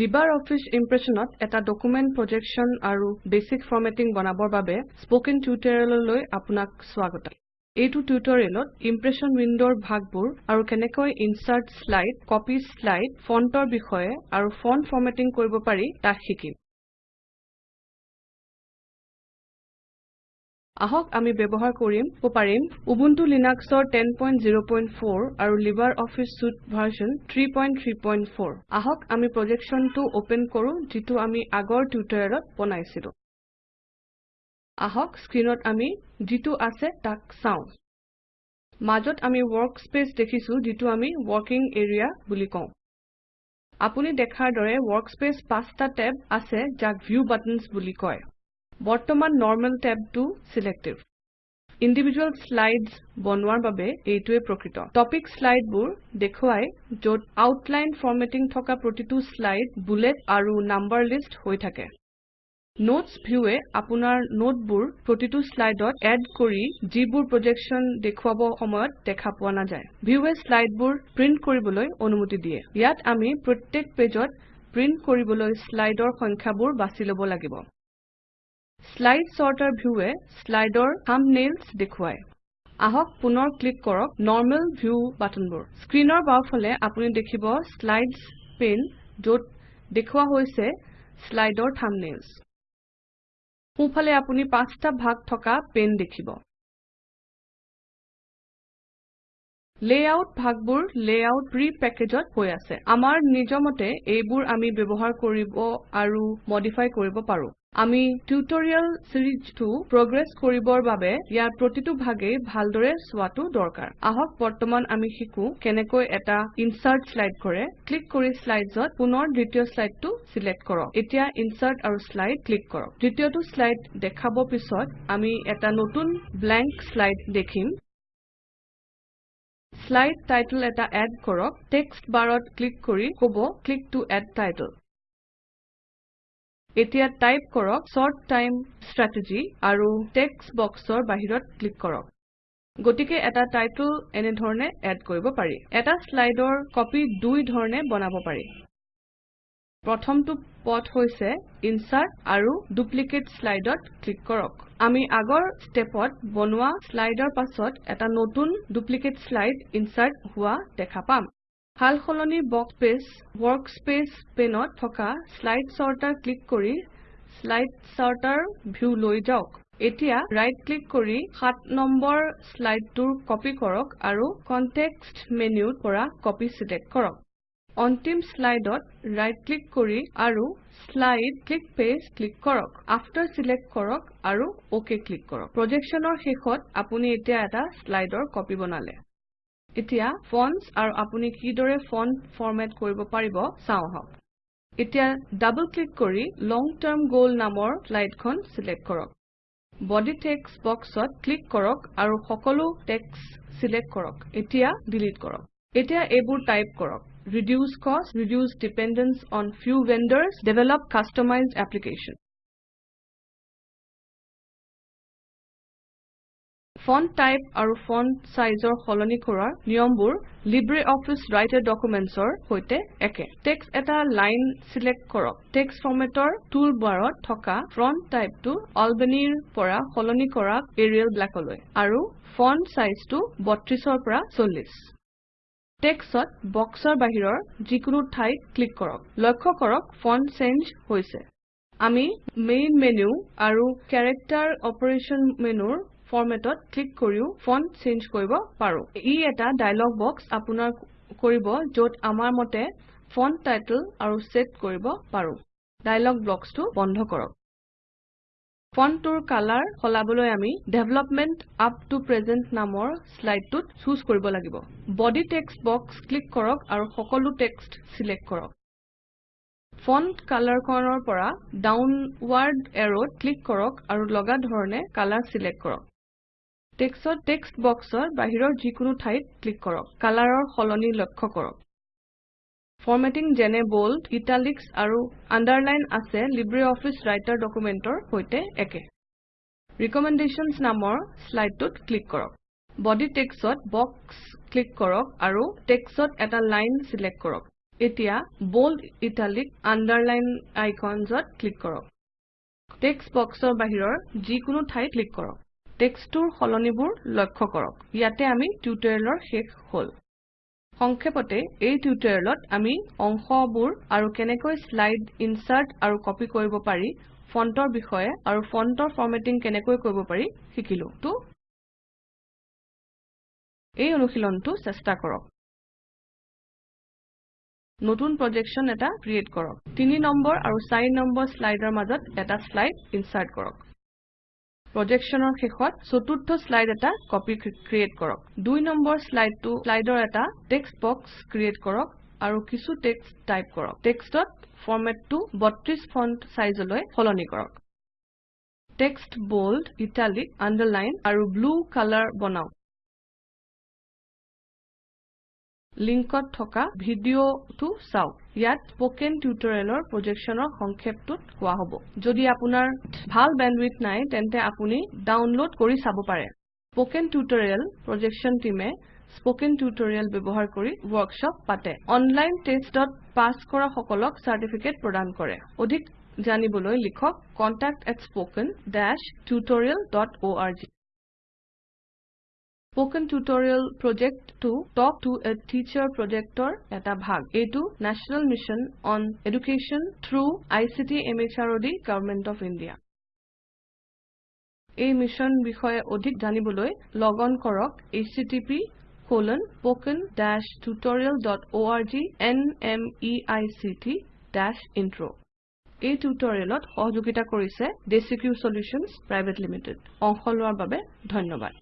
LibreOffice Impressionত এটা document projection আৰু বেচিক ফৰমেটিং বনাবৰ বাবে স্পোকেন টিউটৰিয়েললৈ আপোনাক স্বাগতম। এইটো টিউটৰিয়েলত ইমপ্ৰেছন উইণ্ডৰ ভাগবোৰ আৰু কেনেকৈ ইনচাৰ্ট শ্লাইড কপি শ্লাইড ফণ্টৰ বিষয়ে আৰু ফণ্ট ফৰমেটিং কৰিব পাৰি তাক শিকিম। আহক আমি ব্যৱহাৰ কৰিম পাৰিম উবুন্টু লিনাক্সৰ 1004 আৰু LibreOffice Suite ভাৰ্চন 334 আহক আমি প্ৰজেক্টশ্যনটো ওপেন কৰো যিটো আমি আগৰ টিউটৰিয়েলত বনাইছিলো। আহক স্ক্ৰীনত আমি যিটো আছে তাক চাওঁ। মাজত আমি ৱৰ্কস্পেচ দেখিছো যিটো আমি ৱৰ্কিং এৰিয়া বুলি কওঁ। আপুনি দেখাৰ দৰে ৱৰ্কস্পেচ পাঁচটা টেব আছে যাক ভিউ বাটনছ বুলি কয়। বৰ্তমান নৰ্মেল টেবটো ছিলেক্টিভ ইণ্ডিভিজুৱেল শ্লাইডছ বনোৱাৰ বাবে এইটোৱে প্ৰকৃত। টপিক শ্লাইডবোৰ দেখুৱাই য'ত আউটলাইন ফৰমেটিং থকা প্ৰতিটো শ্লাইড বুলেট আৰু নাম্বাৰ লিষ্ট হৈ থাকে। নোটছ ভিউৱে আপোনাৰ নোটবোৰ প্ৰতিটো শ্লাইডত এড কৰি যিবোৰ প্ৰজেকশ্যন দেখুৱাব সময়ত দেখা পোৱা নাযায়। ভিউৱে শ্লাইডবোৰ প্ৰিণ্ট কৰিবলৈ অনুমতি দিয়ে। ইয়াত আমি প্ৰত্যেক পেজত প্ৰিণ্ট কৰিবলৈ শ্লাইডৰ সংখ্যাবোৰ বাছি ল'ব লাগিব। শ্লাইড ছৰ্টাৰ ভিউৱে শ্লাইডৰ থাম্বনেইলছ দেখুৱায়। আহক পুনৰ ক্লিক কৰক নৰ্মেল ভিউ বাটনবোৰ। স্ক্ৰীনৰ বাওঁফালে আপুনি দেখিব শ্লাইডছ পেন য'ত দেখুওৱা হৈছে শ্লাইডৰ থাম্বনেইলছ সোঁফালে আপুনি পাঁচটা ভাগ থকা পেন দেখিব। লেআউট ভাগবোৰ লেআউট প্ৰি পেকেজত হৈ আছে। আমাৰ নিজমতে এইবোৰ আমি ব্যৱহাৰ কৰিব আৰু মডিফাই কৰিব পাৰো। আমি টিউটৰিয়েল চিৰিজটো প্ৰগ্ৰেছ কৰিবৰ বাবে ইয়াৰ প্ৰতিটো ভাগেই ভালদৰে চোৱাটো দৰকাৰ। আহক বৰ্তমান আমি শিকো কেনেকৈ এটা ইনচাৰ্ট শ্লাইড কৰে। ক্লিক কৰি শ্লাইডছত পুনৰ দ্বিতীয় শ্লাইডটো চিলেক্ট কৰক। এতিয়া ইনচাৰ্ট আৰু শ্লাইড ক্লিক কৰক। দ্বিতীয়টো শ্লাইড দেখাব পিছত আমি এটা নতুন ব্লেংক শ্লাইড দেখিম। শ্লাইড টাইটল এটা এড কৰক। টেক্সট বাৰত ক্লিক কৰি কব ক্লিক টো এড টাইটল। এতিয়া টাইপ কৰক শৰ্ট টাইম ষ্ট্ৰেটেজী আৰু টেক্সট বক্সৰ বাহিৰত ক্লিক কৰক। গতিকে এটা টাইটল এনে ধৰণে এড কৰিব পাৰি। এটা শ্লাইডৰ কপি দুই ধৰণে বনাব পাৰি। প্ৰথমটো পথ হৈছে ইনচাৰ্ট আৰু ডুপ্লিকেট শ্লাইডত ক্লিক কৰক। আমি আগৰ ষ্টেপত বনোৱা শ্লাইডৰ পাছত এটা নতুন ডুপ্লিকেট শ্লাইড ইনচাৰ্ট হোৱা দেখা পাম। সালসলনি বক্সপেচ ৱৰ্কস্পেচ পেনত থকা শ্লাইড ছৰ্টাৰ ক্লিক কৰি শ্লাইড ছৰ্টাৰ ভিউ লৈ যাওক। এতিয়া ৰাইট ক্লিক কৰি 7 নম্বৰ শ্লাইডটোৰ কপি কৰক আৰু কনটেক্সট মেনুৰ পৰা কপি চিলেক্ট কৰক। অন্তিম শ্লাইডত ৰাইট ক্লিক কৰি আৰু শ্লাইড ক্লিক পেজ ক্লিক কৰক। আফটাৰ চিলেক্ট কৰক আৰু অক ক্লিক কৰক। প্ৰজেক্টশ্যনৰ শেষত আপুনি এতিয়া এটা শ্লাইডৰ কপি বনালে। এতিয়া ফন্টছ আৰু আপুনি কিদৰে ফন্ট ফৰমেট কৰিব পাৰিব চাওঁ আহক। এতিয়া ডাবল ক্লিক কৰি লং টাৰ্ম গল নামৰ শ্লাইডখন চিলেক্ট কৰক। বডি টেক্সট বক্সত ক্লিক কৰক আৰু সকলো টেক্সট চিলেক্ট কৰক। এতিয়া ডিলিট কৰক। এতিয়া এইবোৰ টাইপ কৰক। Reduce cost reduce dependence on few vendors develop customized application font type আৰু ফন্ট চাইজৰ সলনি কৰাৰ নিয়মবোৰ LibreOffice ৰাইটাৰ ডকুমেণ্টছৰ সৈতে একে। টেক্সট এটা চিলেক্ট কৰক। টেক্সট ফৰমেটৰ টুল বাৰত থকা ফন্ট টাইপটো Albany ৰ পৰা সলনি কৰক এৰিয়েল ব্লেকলৈ আৰু ফন্ট চাইজটো 32 ৰ পৰা 40 টেক্সটত বক্সৰ বাহিৰৰ যিকোনো ঠাইত ক্লিক কৰক। লক্ষ্য কৰক ফন্ট চেঞ্জ হৈছে। আমি মেইন মেনু আৰু কেৰেক্টাৰ অপাৰেশ্যন মেনুৰ ফৰমেটত ক্লিক কৰিও ফন্ট চেঞ্জ কৰিব পাৰো। ই এটা ডায়লগ বক্স আপোনাৰ কৰিব য'ত আমাৰ মতে ফন্ট টাইটল আৰু সেট কৰিব পাৰো। ডায়লগ বক্সটো বন্ধ কৰক। ফন্টটোৰ কালাৰ সলাবলৈ আমি ডেভেলপমেণ্ট আপ টু প্ৰেজেণ্ট নামৰ শ্লাইডটোত চুজ কৰিব লাগিব। বডি টেক্সট বক্স ক্লিক কৰক আৰু সকলো টেক্সট চিলেক্ট কৰক। ফন্ট কালাৰখনৰ পৰা ডাউনৱাৰ্ড এৰোত ক্লিক কৰক আৰু লগা ধৰণে কালাৰ চিলেক্ট কৰক। টেক্সট টেক্সট বক্সৰ বাহিৰৰ যিকোনো ঠাইত ক্লিক কৰক। কালাৰৰ সলনি লক্ষ্য কৰক। ফৰমেটিং যেনে বোল্ড ইটালিক্স আৰু আণ্ডাৰলাইন আছে LibreOffice ৰাইটাৰ ডকুমেণ্টৰ সৈতে একে। ৰিকমেণ্ডেশ্যনছ নামৰ শ্লাইডটোত ক্লিক কৰক। বডি টেক্সটত বক্স ক্লিক কৰক আৰু টেক্সটত এটা লাইন চিলেক্ট কৰক। এতিয়া bold italic underline iconsত ক্লিক কৰক। টেক্সট বক্সৰ বাহিৰৰ যিকোনো ঠাইত ক্লিক কৰক। টেক্সটটোৰ সলনিবোৰ লক্ষ্য কৰক। ইয়াতে আমি টিউটৰিয়েলৰ শেষ হ'ল। সংক্ষেপতে এই টিউটৰিয়েলত আমি অংশবোৰ আৰু কেনেকৈ শ্লাইড ইনচাৰ্ট আৰু কপি কৰিব পাৰি ফন্টৰ বিষয়ে আৰু ফন্টৰ ফৰমেটিং কেনেকৈ কৰিব পাৰি শিকিলো। তো এই অনুশীলনটো চেষ্টা কৰক। নতুন প্ৰজেক্টশ্যন এটা ক্ৰিয়েট কৰক। 3 নম্বৰ আৰু 4 নম্বৰ শ্লাইডৰ মাজত এটা শ্লাইড ইনচাৰ্ট কৰক। প্ৰজেক্টশ্যনৰ শেষত চতুৰ্থ শ্লাইড এটা কপি ক্ৰিয়েট কৰক। 2 নম্বৰ শ্লাইডটো শ্লাইডৰ এটা টেক্সট বক্স ক্ৰিয়েট কৰক আৰু কিছু টেক্সট টাইপ কৰক। টেক্সটত ফৰমেটটো 32 ফন্ট সাইজলৈ সলনি কৰক। টেক্সট bold italic underline আৰু ব্লু কালাৰ বনাওক। লিংকত থকা ভিডিঅটো চাওক। ইয়াত স্পোকেন টিউটৰিয়েলৰ প্ৰজেক্টশ্যনৰ সংক্ষেপটোত কোৱা হ'ব। যদি আপোনাৰ ভাল বেণ্ডৱিডথ নাই তেন্তে আপুনি ডাউনলোড কৰি চাব পাৰে। স্পোকেন টিউটৰিয়েল টিমে স্পোকেন টিউটৰিয়েল ব্যৱহাৰ কৰি ৱৰ্কশ্বপ পাতে। অনলাইন টেষ্টত পাছ কৰা সকলক চাৰ্টিফিকেট প্ৰদান কৰে। অধিক জানিবলৈ লিখক contact@spoken tutorialorg স্পোকেন টিউটৰিয়েল প্ৰজেক্টটো টক টু এ টিচাৰ প্ৰজেক্টৰ এটা ভাগ। এইটো national mission on education through ICT MHRD government of India এই মিছন বিষয়ে অধিক জানিবলৈ লগ অন কৰক httpspoken-tutorialorg nmeict ইন্ট্ৰ এই টিউটৰিয়েলত সহযোগিতা কৰিছে ডেচিক্ৰিউ চলিউশ্যনছ প্ৰাইভেট লিমিটেড অংশ লোৱাৰ বাবে ধন্যবাদ।